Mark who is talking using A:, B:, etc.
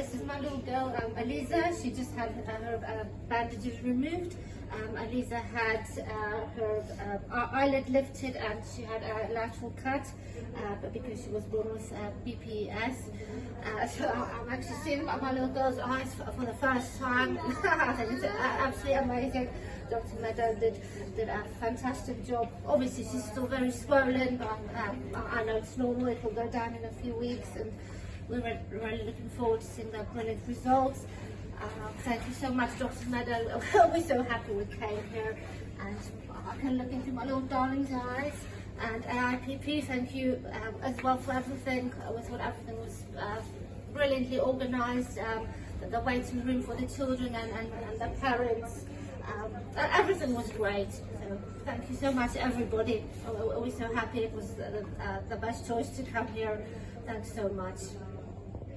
A: this is my little girl, um, Eliza. She just had uh, her uh, bandages removed. Um, Eliza had uh, her uh, eyelid lifted and she had a lateral cut, uh, but because she was born with uh, BPS. So I'm actually seeing my, little girl's eyes for, for the first time. It's absolutely amazing. Dr. Meadow did, did a fantastic job. Obviously, she's still very swollen, but um, I I know it's normal. It will go down in a few weeks, and we're really looking forward to seeing the brilliant results. Uh, thank you so much, Dr. Meadow. We're so happy we came here, and I can look into my little darling's eyes. And AIPP, thank you um, as well for everything. I thought everything was uh, brilliantly organised. Um, the, waiting room for the children and, and, and the parents. Um, uh, everything was great. So thank you so much, everybody. Uh, We're so happy it was the, uh, the best choice to come here. Thanks so much.